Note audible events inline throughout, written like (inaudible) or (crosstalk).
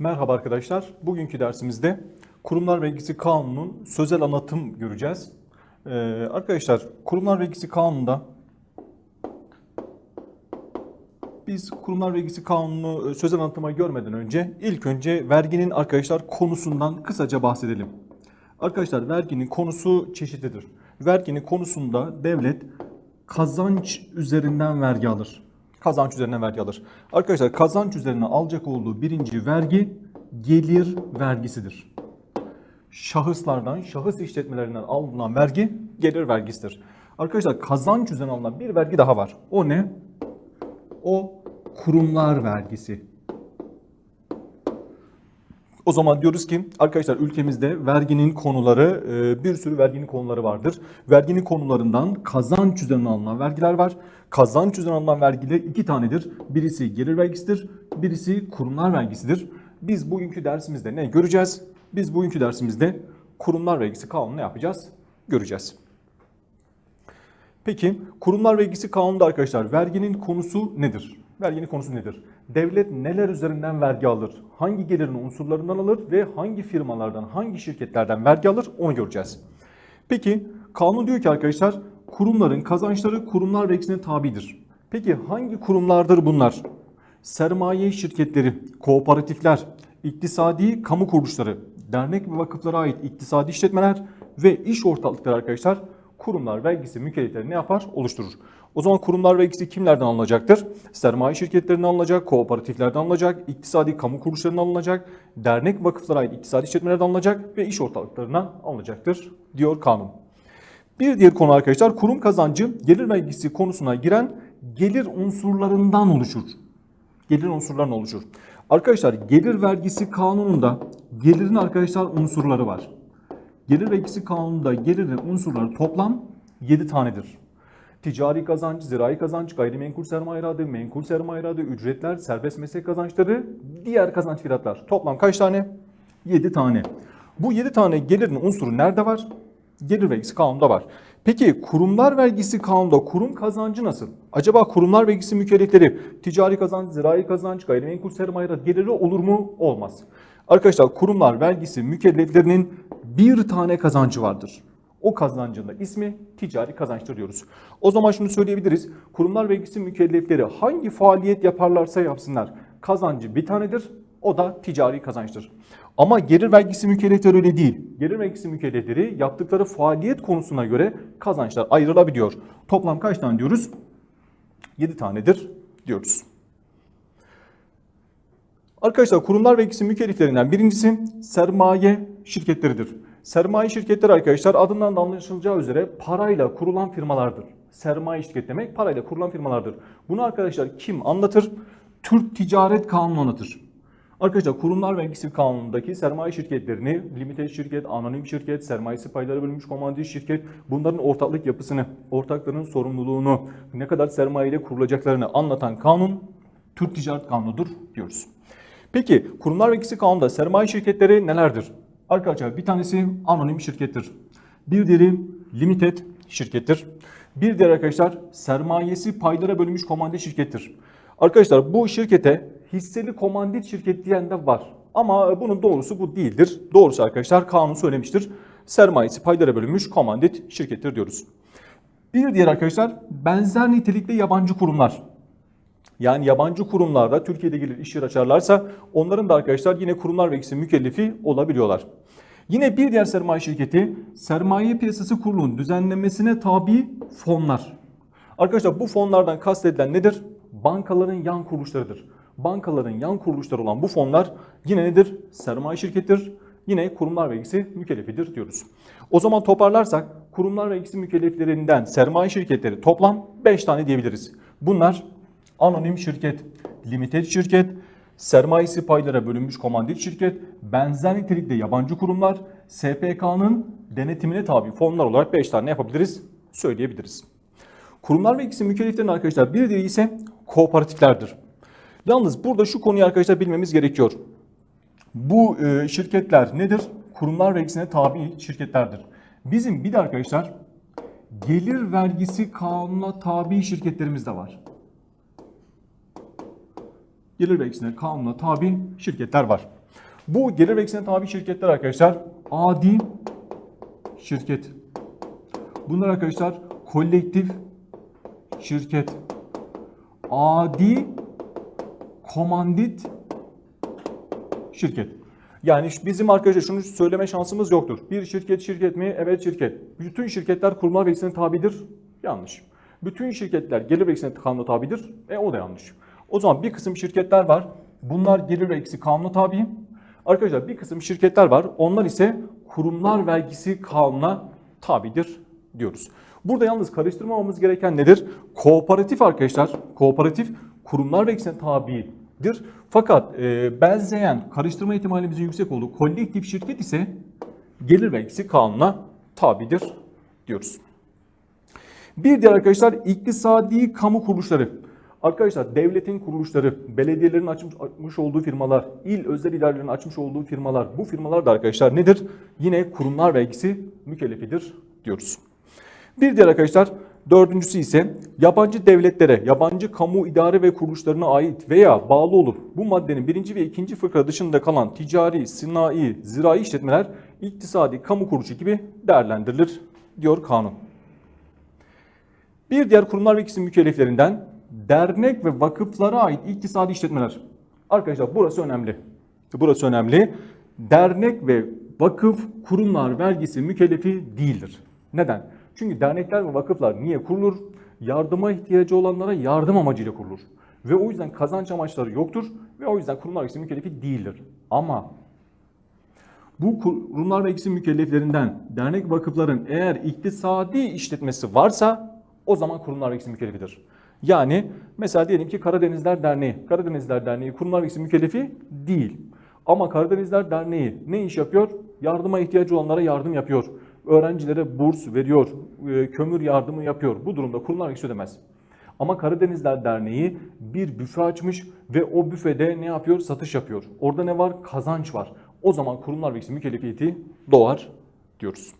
Merhaba arkadaşlar. Bugünkü dersimizde Kurumlar Vergisi Kanunu'nun sözel anlatım göreceğiz. Ee, arkadaşlar Kurumlar Vergisi Kanunu'nda biz Kurumlar Vergisi Kanunu e, sözel anlatıma görmeden önce ilk önce verginin arkadaşlar konusundan kısaca bahsedelim. Arkadaşlar verginin konusu çeşitlidir. Verginin konusunda devlet kazanç üzerinden vergi alır. Kazanç üzerinden vergi alır. Arkadaşlar kazanç üzerine alacak olduğu birinci vergi gelir vergisidir. Şahıslardan, şahıs işletmelerinden alınan vergi gelir vergisidir. Arkadaşlar kazanç üzerine alınan bir vergi daha var. O ne? O kurumlar vergisi. O zaman diyoruz ki arkadaşlar ülkemizde verginin konuları e, bir sürü verginin konuları vardır. Verginin konularından kazanç üzerinden alınan vergiler var. Kazanç üzerinden alınan vergiler iki tanedir. Birisi gelir vergisidir, birisi kurumlar vergisidir. Biz bugünkü dersimizde ne göreceğiz? Biz bugünkü dersimizde kurumlar vergisi kanunu yapacağız? Göreceğiz. Peki kurumlar vergisi kanununda arkadaşlar verginin konusu nedir? Verginin konusu nedir? Devlet neler üzerinden vergi alır? Hangi gelirin unsurlarından alır ve hangi firmalardan, hangi şirketlerden vergi alır onu göreceğiz. Peki kanun diyor ki arkadaşlar kurumların kazançları kurumlar vergisine tabidir. Peki hangi kurumlardır bunlar? Sermaye şirketleri, kooperatifler, iktisadi kamu kuruluşları, dernek ve vakıflara ait iktisadi işletmeler ve iş ortaklıkları arkadaşlar kurumlar vergisi mükellefleri ne yapar? Oluşturur. O zaman kurumlar vergisi kimlerden alınacaktır? Sermaye şirketlerinden alınacak, kooperatiflerden alınacak, iktisadi kamu kuruluşlarından alınacak, dernek vakıflara ait iktisadi işletmelerden alınacak ve iş ortaklıklarından alınacaktır diyor kanun. Bir diğer konu arkadaşlar kurum kazancı gelir vergisi konusuna giren gelir unsurlarından oluşur. Gelir unsurlarından oluşur. Arkadaşlar gelir vergisi kanununda gelirin arkadaşlar unsurları var. Gelir vergisi kanununda gelirin unsurları toplam 7 tanedir. Ticari kazanç, zirai kazanç, gayrimenkul sermaye iradı, menkul sermaye iradı, ücretler, serbest meslek kazançları, diğer kazanç fiyatlar. Toplam kaç tane? 7 tane. Bu 7 tane gelirin unsuru nerede var? Gelir vergisi kanununda var. Peki kurumlar vergisi kanununda kurum kazancı nasıl? Acaba kurumlar vergisi mükellefleri ticari kazanç, zirai kazanç, gayrimenkul sermaye geliri olur mu? Olmaz. Arkadaşlar kurumlar vergisi mükelleflerinin bir tane kazancı vardır. O kazancın da ismi ticari kazançtır diyoruz. O zaman şunu söyleyebiliriz. Kurumlar vergisi mükellefleri hangi faaliyet yaparlarsa yapsınlar kazancı bir tanedir. O da ticari kazançtır. Ama gelir vergisi mükellefleri öyle değil. Gelir vergisi mükellefleri yaptıkları faaliyet konusuna göre kazançlar ayrılabiliyor. Toplam kaç tane diyoruz? 7 tanedir diyoruz. Arkadaşlar kurumlar vergisi mükelleflerinden birincisi sermaye şirketleridir. Sermaye şirketleri arkadaşlar adından da anlaşılacağı üzere parayla kurulan firmalardır. Sermaye şirket demek parayla kurulan firmalardır. Bunu arkadaşlar kim anlatır? Türk Ticaret Kanunu anlatır. Arkadaşlar kurumlar vergisi kanunundaki sermaye şirketlerini limited şirket, anonim şirket, sermayesi payları bölünmüş komandit şirket bunların ortaklık yapısını, ortakların sorumluluğunu, ne kadar sermaye ile kurulacaklarını anlatan kanun Türk Ticaret Kanunu'dur diyoruz. Peki kurumlar vergisi kanununda sermaye şirketleri nelerdir? Arkadaşlar bir tanesi anonim şirkettir. Bir diğeri limited şirkettir. Bir diğer arkadaşlar sermayesi paylara bölünmüş komandit şirkettir. Arkadaşlar bu şirkete hisseli komandit şirket diyen de var. Ama bunun doğrusu bu değildir. Doğrusu arkadaşlar kanun söylemiştir. Sermayesi paylara bölünmüş komandit şirkettir diyoruz. Bir diğer arkadaşlar benzer nitelikte yabancı kurumlar. Yani yabancı kurumlarda Türkiye'de gelir iş yeri açarlarsa onların da arkadaşlar yine kurumlar vergisi mükellefi olabiliyorlar. Yine bir diğer sermaye şirketi sermaye piyasası kurulunun düzenlemesine tabi fonlar. Arkadaşlar bu fonlardan kastedilen nedir? Bankaların yan kuruluşlarıdır. Bankaların yan kuruluşları olan bu fonlar yine nedir? Sermaye şirketidir. Yine kurumlar vergisi mükellefidir diyoruz. O zaman toparlarsak kurumlar vergisi mükelleflerinden sermaye şirketleri toplam 5 tane diyebiliriz. Bunlar anonim şirket, limited şirket, sermayesi paylara bölünmüş komandit şirket, benzer nitelikte yabancı kurumlar, SPK'nın denetimine tabi fonlar olarak 5 tane yapabiliriz, söyleyebiliriz. Kurumlar vergisi mükelleflerin arkadaşlar bir diğeri ise kooperatiflerdir. Yalnız burada şu konuyu arkadaşlar bilmemiz gerekiyor. Bu e, şirketler nedir? Kurumlar vergisine tabi şirketlerdir. Bizim bir de arkadaşlar gelir vergisi kanununa tabi şirketlerimiz de var gelir vergisine kanuna tabi şirketler var. Bu gelir vergisine tabi şirketler arkadaşlar adi şirket. Bunlar arkadaşlar kolektif şirket. Adi komandit şirket. Yani bizim arkadaşlar şunu söyleme şansımız yoktur. Bir şirket şirket mi? Evet şirket. Bütün şirketler kurumlar vergisine tabidir. Yanlış. Bütün şirketler gelir vergisine kanuna tabidir. E o da yanlış. O zaman bir kısım şirketler var. Bunlar gelir vergisi kanuna tabi. Arkadaşlar bir kısım şirketler var. Onlar ise kurumlar vergisi kanuna tabidir diyoruz. Burada yalnız karıştırmamamız gereken nedir? Kooperatif arkadaşlar. Kooperatif kurumlar vergisine tabidir. Fakat e, benzeyen karıştırma ihtimalimizin yüksek olduğu kolektif şirket ise gelir vergisi kanuna tabidir diyoruz. Bir diğer arkadaşlar iktisadi kamu kuruluşları. Arkadaşlar devletin kuruluşları, belediyelerin açmış, olduğu firmalar, il özel idarelerin açmış olduğu firmalar, bu firmalar da arkadaşlar nedir? Yine kurumlar vergisi mükellefidir diyoruz. Bir diğer arkadaşlar dördüncüsü ise yabancı devletlere, yabancı kamu idare ve kuruluşlarına ait veya bağlı olup bu maddenin birinci ve ikinci fıkra dışında kalan ticari, sınai, zirai işletmeler iktisadi kamu kuruluşu gibi değerlendirilir diyor kanun. Bir diğer kurumlar ve ikisi mükelleflerinden dernek ve vakıflara ait iktisadi işletmeler. Arkadaşlar burası önemli. Burası önemli. Dernek ve vakıf kurumlar vergisi mükellefi değildir. Neden? Çünkü dernekler ve vakıflar niye kurulur? Yardıma ihtiyacı olanlara yardım amacıyla kurulur. Ve o yüzden kazanç amaçları yoktur ve o yüzden kurumlar vergisi mükellefi değildir. Ama bu kurumlar ve ikisi mükelleflerinden dernek vakıfların eğer iktisadi işletmesi varsa o zaman kurumlar ve ikisi mükellefidir. Yani mesela diyelim ki Karadenizler Derneği. Karadenizler Derneği kurumlar ve ikisi mükellefi değil. Ama Karadenizler Derneği ne iş yapıyor? Yardıma ihtiyacı olanlara yardım yapıyor. Öğrencilere burs veriyor, e, kömür yardımı yapıyor. Bu durumda kurumlar vergisi ödemez. Ama Karadenizler Derneği bir büfe açmış ve o büfede ne yapıyor? Satış yapıyor. Orada ne var? Kazanç var. O zaman kurumlar vergisi mükellefiyeti doğar diyoruz.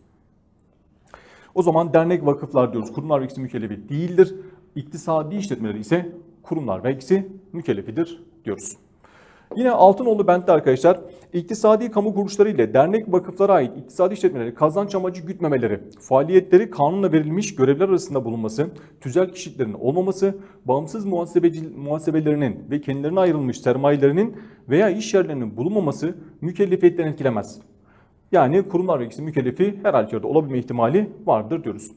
O zaman dernek vakıflar diyoruz. Kurumlar vergisi mükellefi değildir. İktisadi işletmeleri ise kurumlar vergisi mükellefidir diyoruz. Yine Altınoğlu Bent'te arkadaşlar iktisadi kamu kuruluşları ile dernek vakıflara ait iktisadi işletmeleri kazanç amacı gütmemeleri, faaliyetleri kanunla verilmiş görevler arasında bulunması, tüzel kişiliklerin olmaması, bağımsız muhasebeci, muhasebelerinin ve kendilerine ayrılmış sermayelerinin veya iş yerlerinin bulunmaması mükellefiyetten etkilemez. Yani kurumlar vergisi mükellefi her halükarda olabilme ihtimali vardır diyoruz.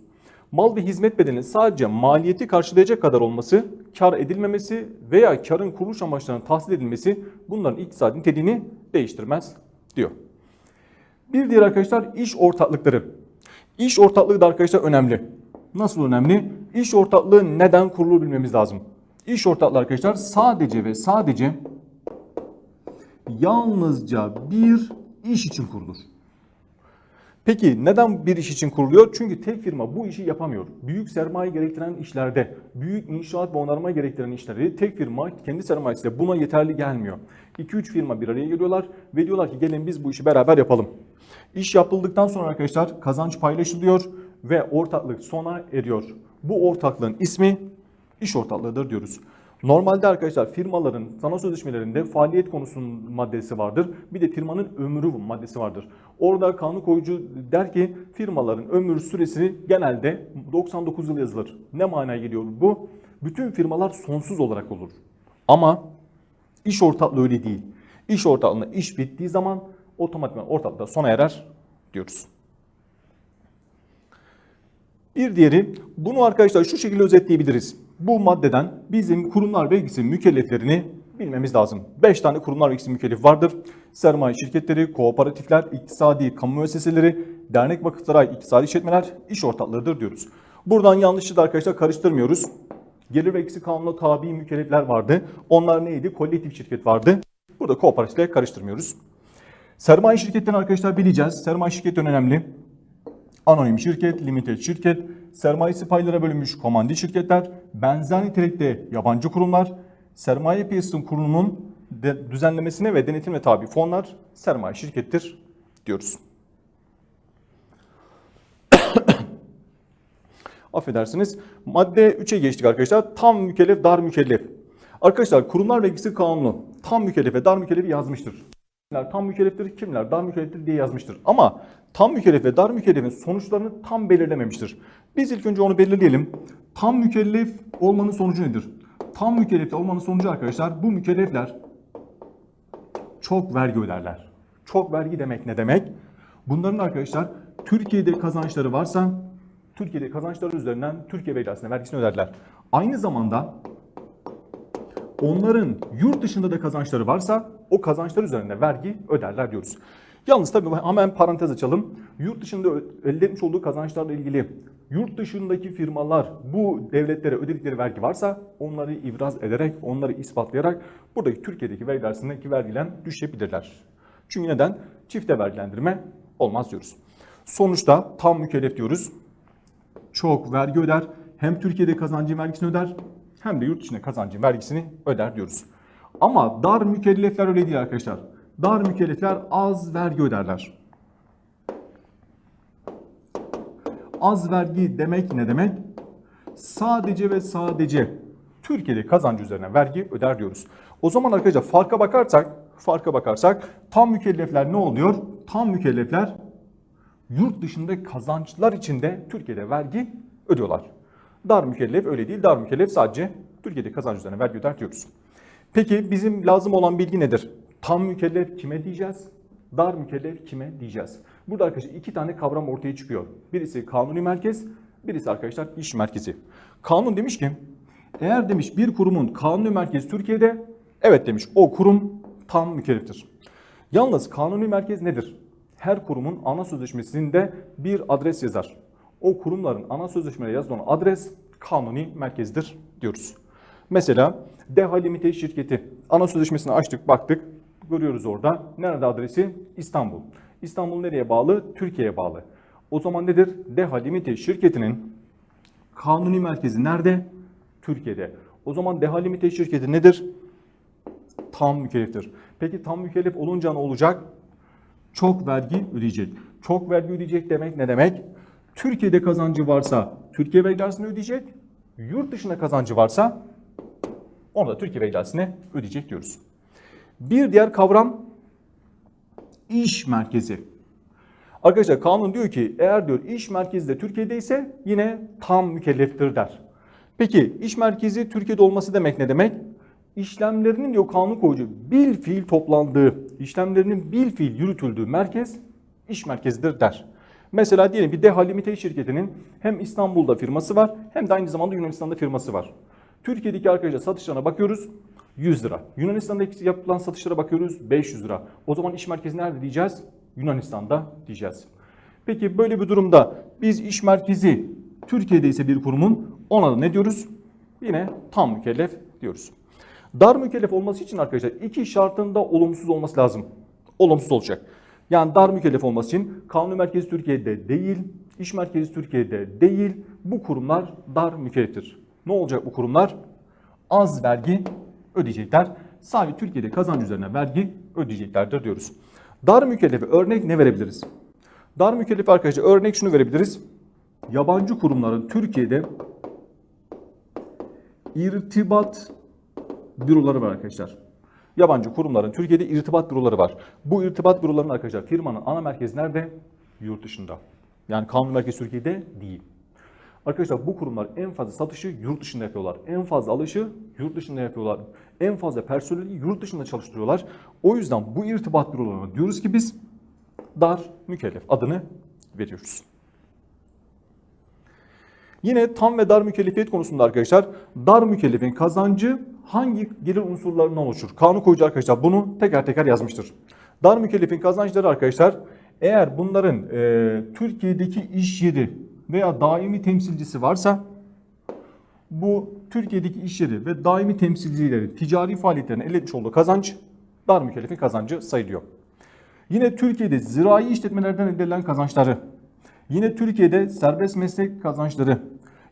Mal ve hizmet bedelinin sadece maliyeti karşılayacak kadar olması, kar edilmemesi veya karın kuruluş amaçlarının tahsil edilmesi bunların iktisadi niteliğini değiştirmez diyor. Bir diğer arkadaşlar iş ortaklıkları. İş ortaklığı da arkadaşlar önemli. Nasıl önemli? İş ortaklığı neden kurulur bilmemiz lazım. İş ortaklığı arkadaşlar sadece ve sadece yalnızca bir iş için kurulur. Peki neden bir iş için kuruluyor? Çünkü tek firma bu işi yapamıyor. Büyük sermaye gerektiren işlerde, büyük inşaat ve onarma gerektiren işleri tek firma kendi sermayesiyle buna yeterli gelmiyor. 2-3 firma bir araya geliyorlar ve diyorlar ki gelin biz bu işi beraber yapalım. İş yapıldıktan sonra arkadaşlar kazanç paylaşılıyor ve ortaklık sona eriyor. Bu ortaklığın ismi iş ortaklığıdır diyoruz. Normalde arkadaşlar firmaların sana sözleşmelerinde faaliyet konusunun maddesi vardır. Bir de firmanın ömrü maddesi vardır. Orada kanun koyucu der ki firmaların ömür süresi genelde 99 yıl yazılır. Ne manaya geliyor bu? Bütün firmalar sonsuz olarak olur. Ama iş ortaklığı öyle değil. İş ortaklığında iş bittiği zaman otomatikman ortaklıkta sona erer diyoruz. Bir diğeri bunu arkadaşlar şu şekilde özetleyebiliriz. Bu maddeden bizim kurumlar vergisi mükelleflerini bilmemiz lazım. 5 tane kurumlar vergisi mükellef vardır. Sermaye şirketleri, kooperatifler, iktisadi kamu müesseseleri, dernek vakıflara iktisadi işletmeler, iş ortaklarıdır diyoruz. Buradan yanlışı da arkadaşlar karıştırmıyoruz. Gelir vergisi kanununa tabi mükellefler vardı. Onlar neydi? Kolektif şirket vardı. Burada kooperatifle karıştırmıyoruz. Sermaye şirketlerini arkadaşlar bileceğiz. Sermaye şirketi önemli. Anonim şirket, limited şirket, sermayesi paylara bölünmüş komandi şirketler, benzer nitelikte yabancı kurumlar, sermaye piyasasının kurulunun düzenlemesine ve denetimine tabi fonlar sermaye şirkettir diyoruz. (coughs) Affedersiniz. Madde 3'e geçtik arkadaşlar. Tam mükellef, dar mükellef. Arkadaşlar kurumlar vergisi kanunu tam mükellef ve dar mükellefi yazmıştır. Kimler tam mükelleftir, kimler dar mükelleftir diye yazmıştır. Ama tam mükellef ve dar mükellefin sonuçlarını tam belirlememiştir. Biz ilk önce onu belirleyelim. Tam mükellef olmanın sonucu nedir? Tam mükellef olmanın sonucu arkadaşlar bu mükellefler çok vergi öderler. Çok vergi demek ne demek? Bunların arkadaşlar Türkiye'de kazançları varsa Türkiye'de kazançları üzerinden Türkiye vergisine vergisini öderler. Aynı zamanda onların yurt dışında da kazançları varsa o kazançlar üzerinde vergi öderler diyoruz. Yalnız tabii hemen parantez açalım. Yurt dışında elde etmiş olduğu kazançlarla ilgili yurt dışındaki firmalar bu devletlere ödedikleri vergi varsa onları ibraz ederek, onları ispatlayarak buradaki Türkiye'deki vergi arasındaki vergiden düşebilirler. Çünkü neden? Çifte vergilendirme olmaz diyoruz. Sonuçta tam mükellef diyoruz. Çok vergi öder. Hem Türkiye'de kazancın vergisini öder hem de yurt dışında kazancın vergisini öder diyoruz. Ama dar mükellefler öyle değil arkadaşlar. Dar mükellefler az vergi öderler. Az vergi demek ne demek? Sadece ve sadece Türkiye'de kazancı üzerine vergi öder diyoruz. O zaman arkadaşlar farka bakarsak, farka bakarsak tam mükellefler ne oluyor? Tam mükellefler yurt dışında kazançlar içinde Türkiye'de vergi ödüyorlar. Dar mükellef öyle değil. Dar mükellef sadece Türkiye'de kazanç üzerine vergi öder diyoruz. Peki bizim lazım olan bilgi nedir? Tam mükellef kime diyeceğiz? Dar mükellef kime diyeceğiz? Burada arkadaşlar iki tane kavram ortaya çıkıyor. Birisi kanuni merkez, birisi arkadaşlar iş merkezi. Kanun demiş ki eğer demiş bir kurumun kanuni merkezi Türkiye'de evet demiş o kurum tam mükelleftir. Yalnız kanuni merkez nedir? Her kurumun ana sözleşmesinde bir adres yazar. O kurumların ana sözleşmede yazılan adres kanuni merkezdir diyoruz. Mesela Deha Limited şirketi ana sözleşmesini açtık baktık görüyoruz orada. Nerede adresi? İstanbul. İstanbul nereye bağlı? Türkiye'ye bağlı. O zaman nedir? Deha Limited şirketinin kanuni merkezi nerede? Türkiye'de. O zaman Deha Limited şirketi nedir? Tam mükelleftir. Peki tam mükellef olunca ne olacak? Çok vergi ödeyecek. Çok vergi ödeyecek demek ne demek? Türkiye'de kazancı varsa Türkiye vergisini ödeyecek. Yurt dışında kazancı varsa onu da Türkiye vergisine ödeyecek diyoruz. Bir diğer kavram iş merkezi. Arkadaşlar kanun diyor ki eğer diyor iş merkezi de Türkiye'de ise yine tam mükelleftir der. Peki iş merkezi Türkiye'de olması demek ne demek? İşlemlerinin diyor kanun koyucu bil fiil toplandığı, işlemlerinin bil fiil yürütüldüğü merkez iş merkezidir der. Mesela diyelim bir Deha Limited şirketinin hem İstanbul'da firması var hem de aynı zamanda Yunanistan'da firması var. Türkiye'deki arkadaşlar satışlarına bakıyoruz 100 lira. Yunanistan'daki yapılan satışlara bakıyoruz 500 lira. O zaman iş merkezi nerede diyeceğiz? Yunanistan'da diyeceğiz. Peki böyle bir durumda biz iş merkezi Türkiye'de ise bir kurumun ona da ne diyoruz? Yine tam mükellef diyoruz. Dar mükellef olması için arkadaşlar iki şartında olumsuz olması lazım. Olumsuz olacak. Yani dar mükellef olması için kanun merkezi Türkiye'de değil, iş merkezi Türkiye'de değil bu kurumlar dar mükelleftir. Ne olacak bu kurumlar? Az vergi ödeyecekler. Sadece Türkiye'de kazanç üzerine vergi ödeyeceklerdir diyoruz. Dar mükellefe örnek ne verebiliriz? Dar mükellef arkadaşlar örnek şunu verebiliriz. Yabancı kurumların Türkiye'de irtibat büroları var arkadaşlar. Yabancı kurumların Türkiye'de irtibat büroları var. Bu irtibat bürolarının arkadaşlar firmanın ana merkezi nerede? Yurt dışında. Yani kanun merkezi Türkiye'de değil. Arkadaşlar bu kurumlar en fazla satışı yurt dışında yapıyorlar. En fazla alışı yurt dışında yapıyorlar. En fazla personeli yurt dışında çalıştırıyorlar. O yüzden bu irtibat bürolarına diyoruz ki biz dar mükellef adını veriyoruz. Yine tam ve dar mükellefiyet konusunda arkadaşlar dar mükellefin kazancı hangi gelir unsurlarından oluşur? Kanun koyucu arkadaşlar bunu teker teker yazmıştır. Dar mükellefin kazançları arkadaşlar eğer bunların e, Türkiye'deki iş yeri veya daimi temsilcisi varsa bu Türkiye'deki iş yeri ve daimi temsilcilerin ticari faaliyetlerine elde etmiş olduğu kazanç dar mükellefin kazancı sayılıyor. Yine Türkiye'de zirai işletmelerden elde edilen kazançları, yine Türkiye'de serbest meslek kazançları,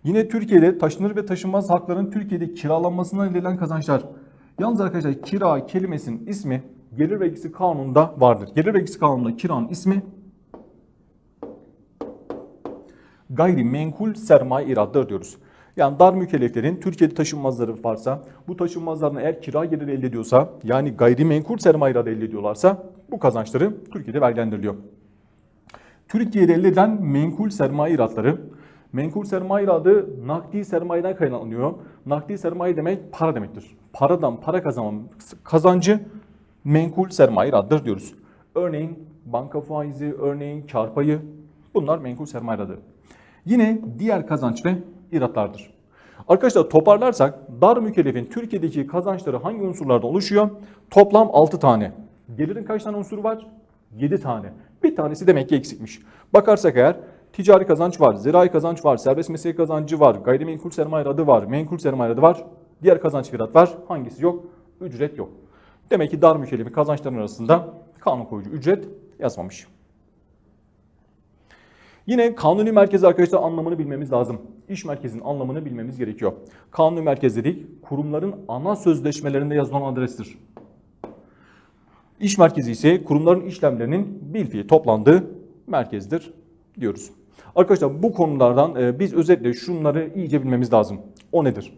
yine Türkiye'de taşınır ve taşınmaz hakların Türkiye'de kiralanmasından elde edilen kazançlar. Yalnız arkadaşlar kira kelimesinin ismi gelir vergisi kanununda vardır. Gelir vergisi kanununda kiranın ismi gayrimenkul sermaye iradıdır diyoruz. Yani dar mükelleflerin Türkiye'de taşınmazları varsa, bu taşınmazlardan eğer kira geliri elde ediyorsa, yani gayrimenkul sermaye iradı elde ediyorlarsa bu kazançları Türkiye'de vergilendiriliyor. Türkiye'de elde edilen menkul sermaye iratları, menkul sermaye iradı nakdi sermayeden kaynaklanıyor. Nakdi sermaye demek para demektir. Paradan para kazanma kazancı menkul sermaye iradıdır diyoruz. Örneğin banka faizi, örneğin kar payı bunlar menkul sermaye iradı. Yine diğer kazanç ve iratlardır. Arkadaşlar toparlarsak dar mükellefin Türkiye'deki kazançları hangi unsurlardan oluşuyor? Toplam 6 tane. Gelirin kaç tane unsuru var? 7 tane. Bir tanesi demek ki eksikmiş. Bakarsak eğer ticari kazanç var, zirai kazanç var, serbest meslek kazancı var, gayrimenkul sermaye adı var, menkul sermaye adı var, diğer kazanç firat var. Hangisi yok? Ücret yok. Demek ki dar mükellefin kazançlarının arasında kanun koyucu ücret yazmamış. Yine kanuni merkez arkadaşlar anlamını bilmemiz lazım. İş merkezinin anlamını bilmemiz gerekiyor. Kanuni merkez dedik kurumların ana sözleşmelerinde yazılan adrestir. İş merkezi ise kurumların işlemlerinin bilfiil toplandığı merkezdir diyoruz. Arkadaşlar bu konulardan e, biz özetle şunları iyice bilmemiz lazım. O nedir?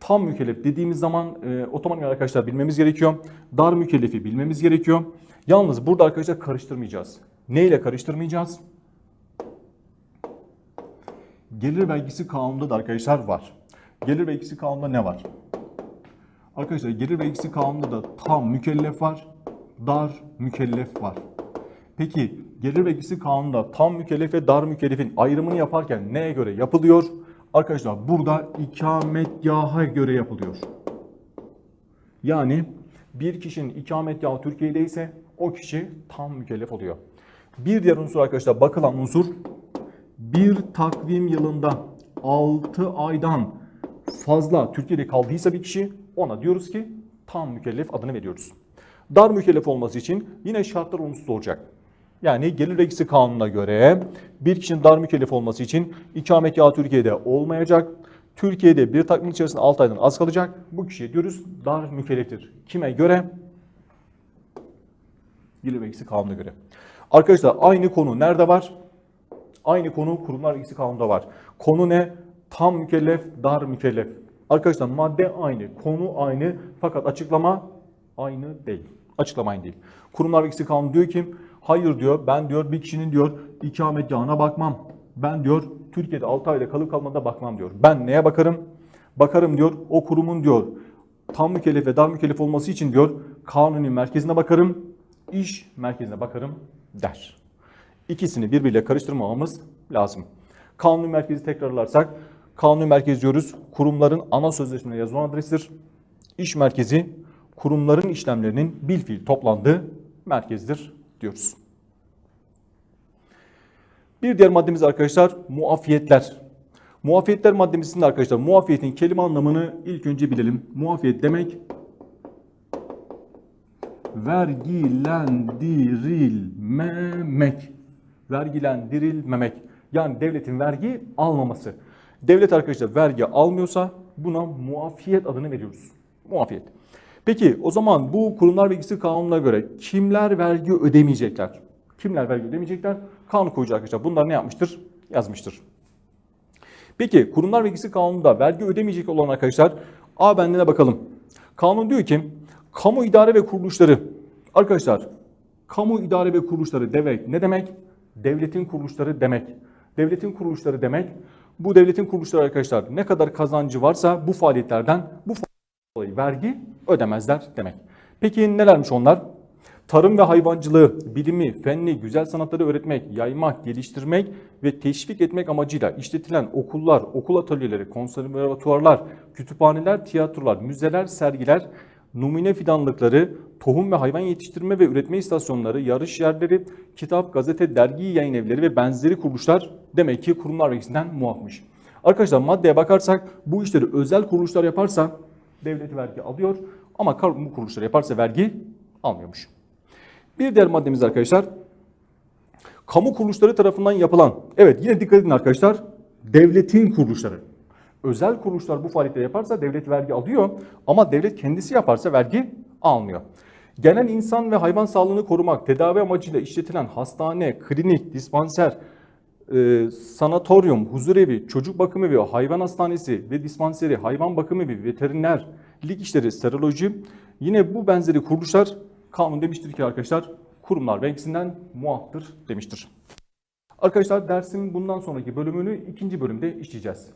Tam mükellef dediğimiz zaman e, otomatik arkadaşlar bilmemiz gerekiyor. Dar mükellefi bilmemiz gerekiyor. Yalnız burada arkadaşlar karıştırmayacağız. Ne ile karıştırmayacağız? Gelir vergisi kanununda da arkadaşlar var. Gelir vergisi kanununda ne var? Arkadaşlar gelir vergisi kanununda da tam mükellef var, dar mükellef var. Peki gelir vergisi kanununda tam mükellef ve dar mükellefin ayrımını yaparken neye göre yapılıyor? Arkadaşlar burada ikametgaha göre yapılıyor. Yani bir kişinin ikametgahı Türkiye'de ise o kişi tam mükellef oluyor. Bir diğer unsur arkadaşlar bakılan unsur bir takvim yılında 6 aydan fazla Türkiye'de kaldıysa bir kişi ona diyoruz ki tam mükellef adını veriyoruz. Dar mükellef olması için yine şartlar olumsuz olacak. Yani gelir vergisi kanununa göre bir kişinin dar mükellef olması için ikametgahı Türkiye'de olmayacak. Türkiye'de bir takvim içerisinde 6 aydan az kalacak. Bu kişiye diyoruz dar mükelleftir. Kime göre? Gelir vergisi kanununa göre. Arkadaşlar aynı konu nerede var? Aynı konu kurumlar vergisi kanununda var. Konu ne? Tam mükellef, dar mükellef. Arkadaşlar madde aynı, konu aynı fakat açıklama aynı değil. Açıklama aynı değil. Kurumlar vergisi kanunu diyor ki hayır diyor ben diyor bir kişinin diyor ikametgahına bakmam. Ben diyor Türkiye'de 6 ayda kalıp kalmadığına bakmam diyor. Ben neye bakarım? Bakarım diyor o kurumun diyor tam mükellef ve dar mükellef olması için diyor kanuni merkezine bakarım, iş merkezine bakarım der. İkisini birbiriyle karıştırmamamız lazım. Kanuni merkezi tekrarlarsak, kanuni merkez diyoruz kurumların ana sözleşmelerine yazılan adrestir. İş merkezi kurumların işlemlerinin bilfiil toplandığı merkezdir diyoruz. Bir diğer maddemiz arkadaşlar muafiyetler. Muafiyetler maddemizin arkadaşlar muafiyetin kelime anlamını ilk önce bilelim. Muafiyet demek vergilendirilmemek. Vergilendirilmemek. Yani devletin vergi almaması. Devlet arkadaşlar vergi almıyorsa buna muafiyet adını veriyoruz. Muafiyet. Peki o zaman bu kurumlar vergisi kanununa göre kimler vergi ödemeyecekler? Kimler vergi ödemeyecekler? Kanun koyucu arkadaşlar bunlar ne yapmıştır? Yazmıştır. Peki kurumlar vergisi kanununda vergi ödemeyecek olan arkadaşlar A bendine bakalım. Kanun diyor ki kamu idare ve kuruluşları arkadaşlar kamu idare ve kuruluşları demek ne demek? Devletin kuruluşları demek. Devletin kuruluşları demek bu devletin kuruluşları arkadaşlar ne kadar kazancı varsa bu faaliyetlerden bu dolayı vergi ödemezler demek. Peki nelermiş onlar? Tarım ve hayvancılığı, bilimi, fenni, güzel sanatları öğretmek, yaymak, geliştirmek ve teşvik etmek amacıyla işletilen okullar, okul atölyeleri, konservatuvarlar, kütüphaneler, tiyatrolar, müzeler, sergiler, numune fidanlıkları, tohum ve hayvan yetiştirme ve üretme istasyonları, yarış yerleri, kitap, gazete, dergi yayın evleri ve benzeri kuruluşlar demek ki kurumlar vergisinden muafmış. Arkadaşlar maddeye bakarsak bu işleri özel kuruluşlar yaparsa devlet vergi alıyor ama kamu kuruluşları yaparsa vergi almıyormuş. Bir diğer maddemiz arkadaşlar kamu kuruluşları tarafından yapılan evet yine dikkat edin arkadaşlar devletin kuruluşları. Özel kuruluşlar bu faaliyetleri yaparsa devlet vergi alıyor ama devlet kendisi yaparsa vergi almıyor. Genel insan ve hayvan sağlığını korumak, tedavi amacıyla işletilen hastane, klinik, dispanser, e, sanatoryum, huzurevi, çocuk bakım evi, hayvan hastanesi ve dispanseri, hayvan bakım evi, veterinerlik işleri, seroloji yine bu benzeri kuruluşlar kanun demiştir ki arkadaşlar kurumlar vergisinden muaftır demiştir. Arkadaşlar dersin bundan sonraki bölümünü ikinci bölümde işleyeceğiz.